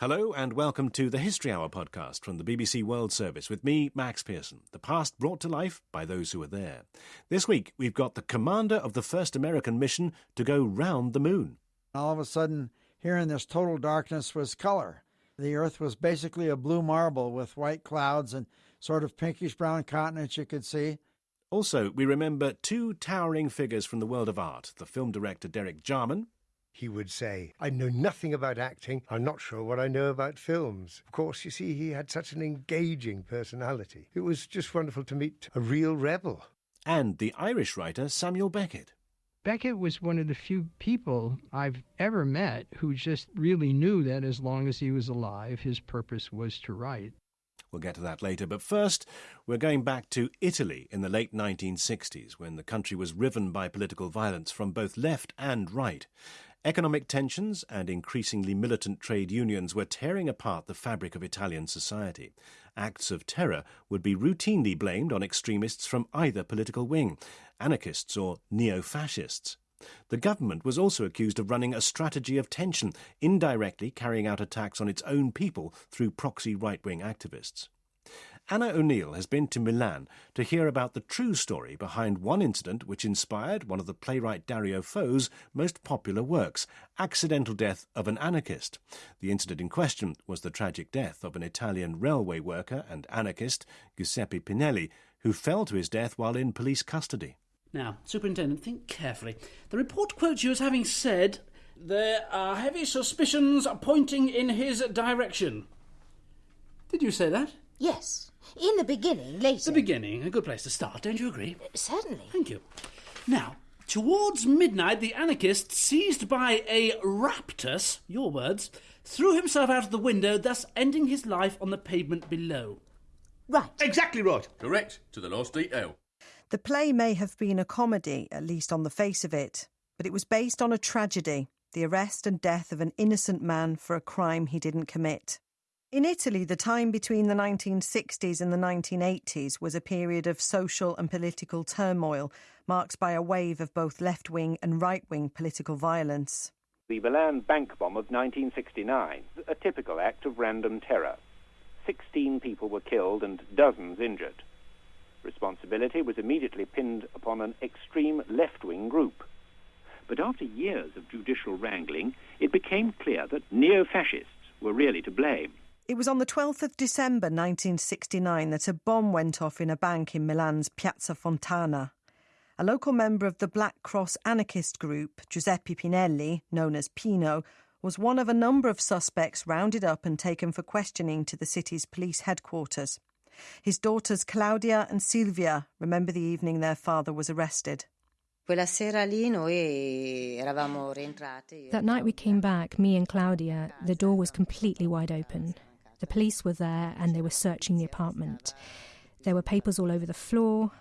Hello and welcome to the History Hour podcast from the BBC World Service with me, Max Pearson. The past brought to life by those who were there. This week, we've got the commander of the first American mission to go round the moon. All of a sudden, here in this total darkness was color. The Earth was basically a blue marble with white clouds and sort of pinkish brown continents you could see. Also, we remember two towering figures from the world of art the film director Derek Jarman he would say, I know nothing about acting. I'm not sure what I know about films. Of course, you see, he had such an engaging personality. It was just wonderful to meet a real rebel. And the Irish writer Samuel Beckett. Beckett was one of the few people I've ever met who just really knew that as long as he was alive, his purpose was to write. We'll get to that later. But first, we're going back to Italy in the late 1960s when the country was riven by political violence from both left and right. Economic tensions and increasingly militant trade unions were tearing apart the fabric of Italian society. Acts of terror would be routinely blamed on extremists from either political wing, anarchists or neo fascists. The government was also accused of running a strategy of tension, indirectly carrying out attacks on its own people through proxy right wing activists. Anna O'Neill has been to Milan to hear about the true story behind one incident which inspired one of the playwright Dario Fo's most popular works, Accidental Death of an Anarchist. The incident in question was the tragic death of an Italian railway worker and anarchist, Giuseppe Pinelli, who fell to his death while in police custody. Now, Superintendent, think carefully. The report quotes you as having said, There are heavy suspicions pointing in his direction. Did you say that? Yes. In the beginning, later. The beginning, a good place to start, don't you agree? Uh, certainly. Thank you. Now, towards midnight, the anarchist, seized by a raptus, your words, threw himself out of the window, thus ending his life on the pavement below. Right. Exactly right. Correct, to the last detail. The play may have been a comedy, at least on the face of it, but it was based on a tragedy the arrest and death of an innocent man for a crime he didn't commit. In Italy, the time between the 1960s and the 1980s was a period of social and political turmoil, marked by a wave of both left wing and right wing political violence. The Milan bank bomb of 1969, a typical act of random terror. 16 people were killed and dozens injured. Responsibility was immediately pinned upon an extreme left wing group. But after years of judicial wrangling, it became clear that neo fascists were really to blame. It was on the 12th of December 1969 that a bomb went off in a bank in Milan's Piazza Fontana. A local member of the Black Cross anarchist group, Giuseppe Pinelli, known as Pino, was one of a number of suspects rounded up and taken for questioning to the city's police headquarters. His daughters Claudia and Silvia remember the evening their father was arrested. That night we came back, me and Claudia, the door was completely wide open. The police were there and they were searching the apartment. There were papers all over the floor,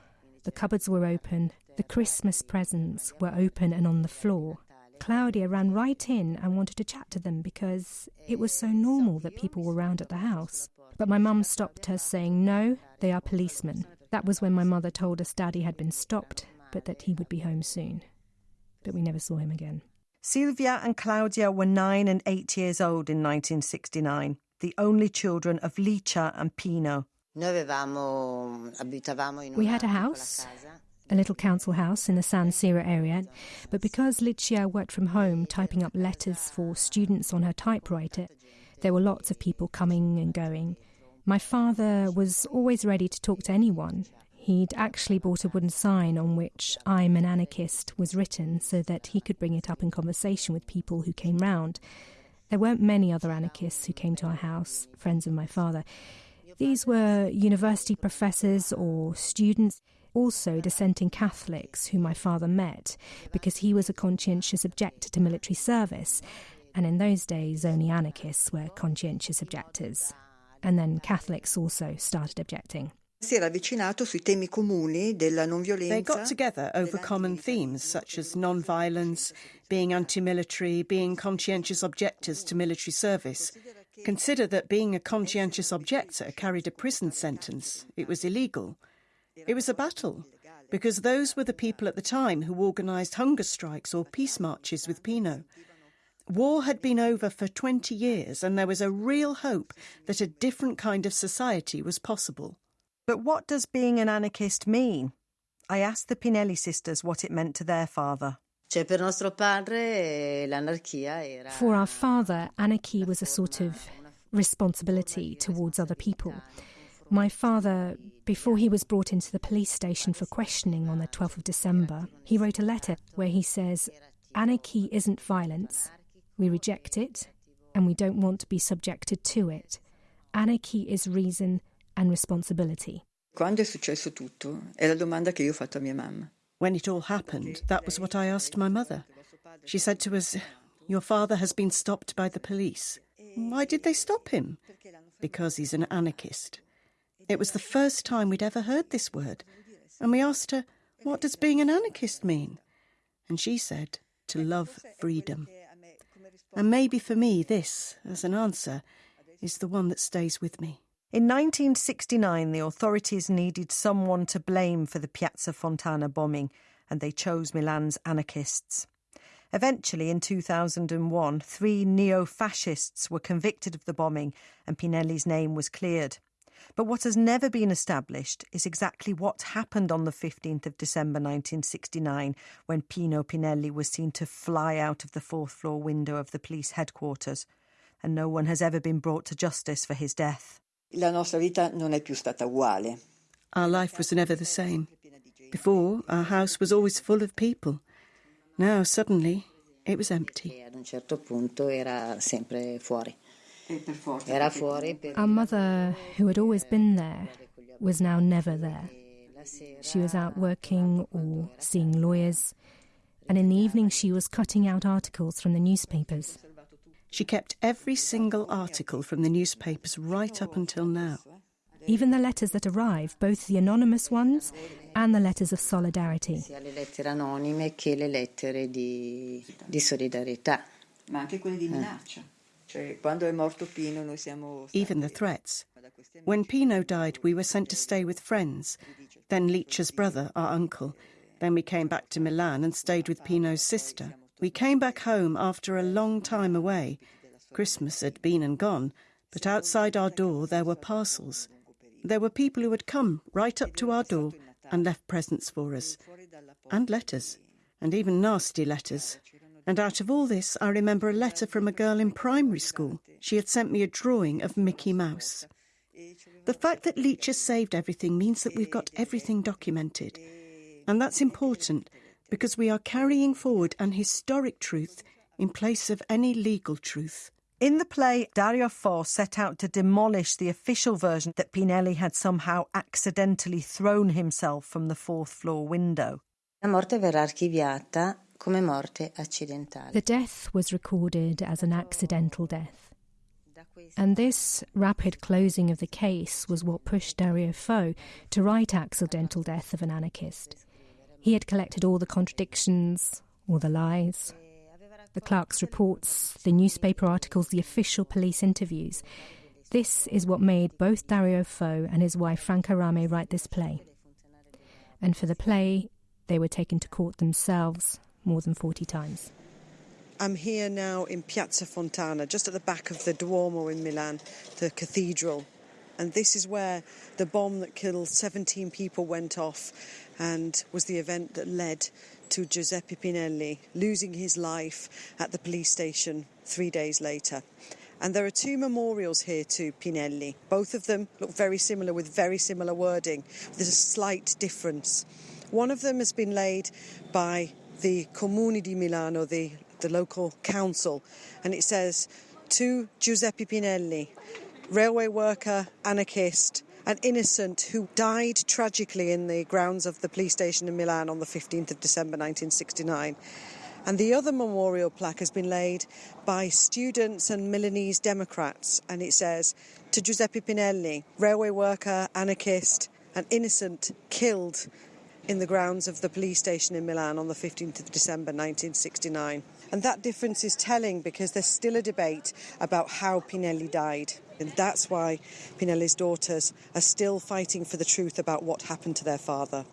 the cupboards were open, the Christmas presents were open and on the floor. Claudia ran right in and wanted to chat to them because it was so normal that people were round at the house. But my mum stopped her, saying, No, they are policemen. That was when my mother told us Daddy had been stopped, but that he would be home soon. But we never saw him again. Silvia and Claudia were nine and eight years old in 1969 the only children of Licia and Pino. We had a house, a little council house in the San Siro area, but because Licia worked from home typing up letters for students on her typewriter, there were lots of people coming and going. My father was always ready to talk to anyone. He'd actually bought a wooden sign on which I'm an anarchist was written so that he could bring it up in conversation with people who came round. There weren't many other anarchists who came to our house, friends of my father. These were university professors or students, also dissenting Catholics who my father met because he was a conscientious objector to military service. And in those days, only anarchists were conscientious objectors. And then Catholics also started objecting. They got together over common themes such as non-violence, being anti-military, being conscientious objectors to military service. Consider that being a conscientious objector carried a prison sentence. It was illegal. It was a battle because those were the people at the time who organised hunger strikes or peace marches with Pino. War had been over for 20 years, and there was a real hope that a different kind of society was possible. But what does being an anarchist mean? I asked the Pinelli sisters what it meant to their father. For our father, anarchy was a sort of responsibility towards other people. My father, before he was brought into the police station for questioning on the 12th of December, he wrote a letter where he says, Anarchy isn't violence. We reject it, and we don't want to be subjected to it. Anarchy is reason and responsibility. Quando è successo tutto, è la domanda che io ho fatto a mia mamma. When it all happened, that was what I asked my mother. She said to us, Your father has been stopped by the police. Why did they stop him? Because he's an anarchist. It was the first time we'd ever heard this word. And we asked her, What does being an anarchist mean? And she said, To love freedom. And maybe for me, this, as an answer, is the one that stays with me. In 1969, the authorities needed someone to blame for the Piazza Fontana bombing, and they chose Milan's anarchists. Eventually, in 2001, three neo fascists were convicted of the bombing, and Pinelli's name was cleared. But what has never been established is exactly what happened on the 15th of December 1969 when Pino Pinelli was seen to fly out of the fourth floor window of the police headquarters, and no one has ever been brought to justice for his death. La nostra vita non è più stata uguale. Our life was never the same. Before, our house was always full of people. Now, suddenly, it was empty. Ad un certo punto era sempre fuori. Era fuori. Our mother, who had always been there, was now never there. She was out working or seeing lawyers, and in the evening she was cutting out articles from the newspapers. She kept every single article from the newspapers right up until now. Even the letters that arrive, both the anonymous ones and the letters of solidarity. Sia le lettere anonime che le lettere di, di solidarietà. Ma anche quelle di eh. minaccia. Cioè, quando è morto Pino, noi siamo Even the threats. When Pino died, we were sent to stay with friends. Then Licia's brother, our uncle. Then we came back to Milan and stayed with Pino's sister. We came back home after a long time away. Christmas had been and gone, but outside our door there were parcels. There were people who had come right up to our door and left presents for us, and letters, and even nasty letters. And out of all this, I remember a letter from a girl in primary school. She had sent me a drawing of Mickey Mouse. The fact that Licia has saved everything means that we've got everything documented. And that's important because we are carrying forward an historic truth in place of any legal truth. In the play, Dario Fo set out to demolish the official version that Pinelli had somehow accidentally thrown himself from the fourth floor window. La morte verrà archiviata come morte accidentale. The death was recorded as an accidental death. And this rapid closing of the case was what pushed Dario Fo to write Accidental Death of an Anarchist. He had collected all the contradictions, all the lies, the clerk's reports, the newspaper articles, the official police interviews. This is what made both Dario Fo and his wife Franca Rame write this play. And for the play, they were taken to court themselves more than 40 times. I'm here now in Piazza Fontana, just at the back of the Duomo in Milan, the cathedral. And this is where the bomb that killed 17 people went off and was the event that led to Giuseppe Pinelli losing his life at the police station three days later. And there are two memorials here to Pinelli. Both of them look very similar with very similar wording. There's a slight difference. One of them has been laid by the Comune di Milano, the, the local council, and it says to Giuseppe Pinelli, railway worker, anarchist, an innocent who died tragically in the grounds of the police station in Milan on the 15th of December 1969. And the other memorial plaque has been laid by students and Milanese Democrats, and it says to Giuseppe Pinelli, railway worker, anarchist, an innocent killed in the grounds of the police station in Milan on the 15th of December 1969. And that difference is telling because there's still a debate about how Pinelli died. And that's why Pinelli's daughters are still fighting for the truth about what happened to their father.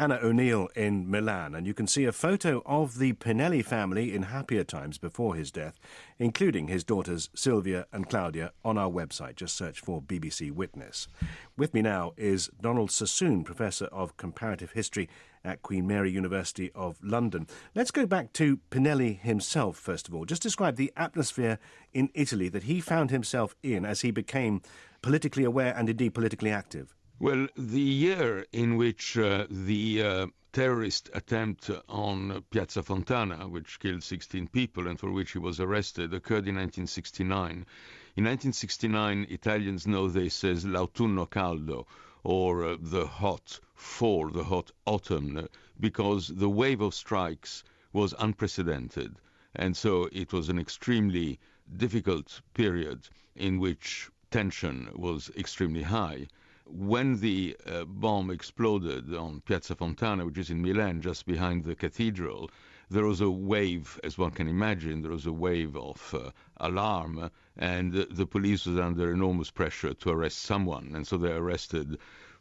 Anna O'Neill in Milan, and you can see a photo of the Pinelli family in happier times before his death, including his daughters Silvia and Claudia, on our website. Just search for BBC Witness. With me now is Donald Sassoon, Professor of Comparative History at Queen Mary University of London. Let's go back to Pinelli himself, first of all. Just describe the atmosphere in Italy that he found himself in as he became politically aware and indeed politically active. Well, the year in which uh, the uh, terrorist attempt on Piazza Fontana, which killed 16 people and for which he was arrested, occurred in 1969. In 1969, Italians know this as l'autunno caldo, or uh, the hot fall, the hot autumn, because the wave of strikes was unprecedented. And so it was an extremely difficult period in which tension was extremely high when the uh, bomb exploded on Piazza Fontana, which is in Milan, just behind the cathedral, there was a wave, as one can imagine, there was a wave of uh, alarm, and the police was under enormous pressure to arrest someone, and so they arrested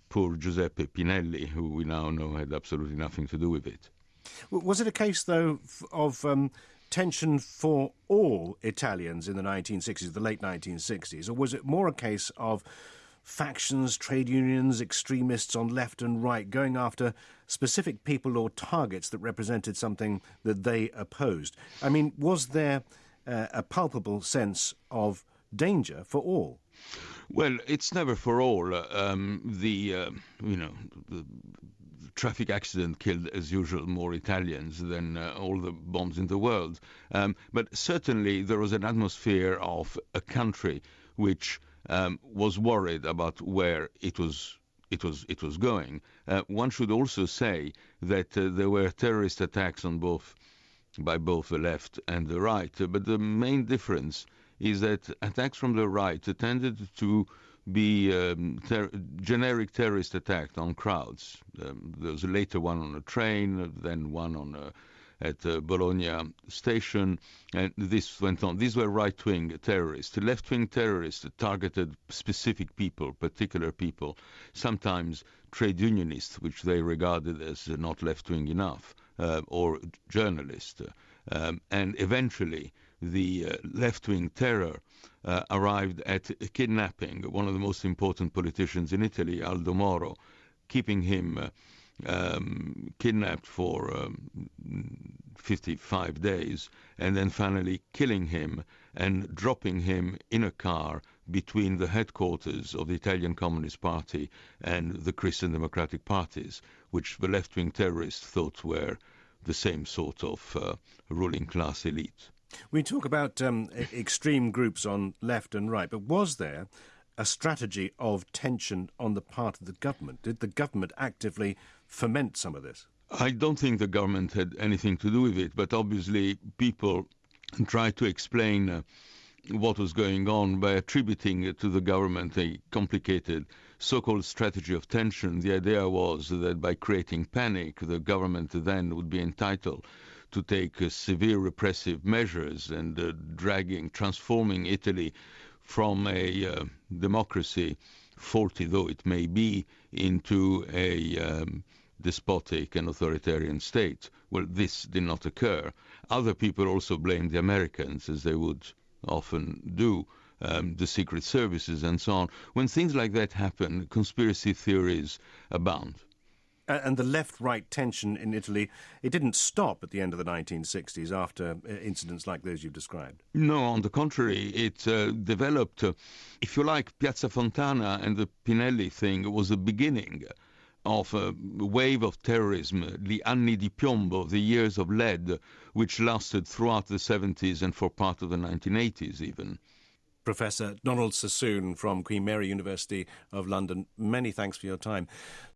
poor Giuseppe Pinelli, who we now know had absolutely nothing to do with it. Was it a case, though, of um, tension for all Italians in the 1960s, the late 1960s, or was it more a case of factions, trade unions, extremists on left and right going after specific people or targets that represented something that they opposed. I mean, was there uh, a palpable sense of danger for all? Well, it's never for all. Um, the uh, you know the traffic accident killed, as usual, more Italians than uh, all the bombs in the world. Um, but certainly there was an atmosphere of a country which um, was worried about where it was it was it was going. Uh, one should also say that uh, there were terrorist attacks on both by both the left and the right, but the main difference is that attacks from the right tended to be um, ter- generic terrorist attacks on crowds. Um, there was a later one on a train, then one on a at uh, Bologna station, and this went on. These were right-wing terrorists. Left-wing terrorists targeted specific people, particular people, sometimes trade unionists, which they regarded as not left-wing enough, uh, or journalists. Um, and eventually, the uh, left-wing terror arrived at kidnapping one of the most important politicians in Italy, Aldo Moro, keeping him um, kidnapped for um, 55 days, and then finally killing him and dropping him in a car between the headquarters of the Italian Communist Party and the Christian Democratic parties, which the left wing terrorists thought were the same sort of uh, ruling class elite. We talk about um, extreme groups on left and right, but was there a strategy of tension on the part of the government? Did the government actively foment some of this? I don't think the government had anything to do with it, but obviously people tried to explain uh, what was going on by attributing to the government a complicated so-called strategy of tension. The idea was that by creating panic, the government then would be entitled to take uh, severe repressive measures and uh, dragging, transforming Italy from a uh, democracy, faulty though it may be, into a um, despotic and authoritarian state. Well, this did not occur. Other people also blamed the Americans, as they would often do, um, the secret services and so on. When things like that happen, conspiracy theories abound. And the left-right tension in Italy, it didn't stop at the end of the 1960s after uh, incidents like those you've described. No, on the contrary, it uh, developed. Uh, if you like, Piazza Fontana and the Pinelli thing was the beginning of a wave of terrorism, the anni di piombo, the years of lead, which lasted throughout the 70s and for part of the 1980s even. Professor Donald Sassoon from Queen Mary University of London, many thanks for your time.